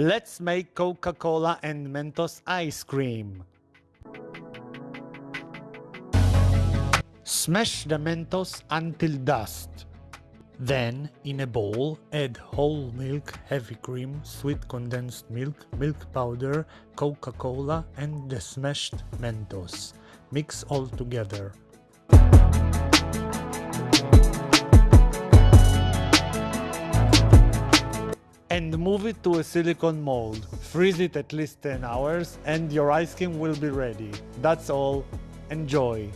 Let's make Coca-Cola and Mentos ice cream. Smash the Mentos until dust. Then, in a bowl, add whole milk, heavy cream, sweet condensed milk, milk powder, Coca-Cola and the smashed Mentos. Mix all together. And move it to a silicone mold. Freeze it at least 10 hours and your ice cream will be ready. That's all. Enjoy!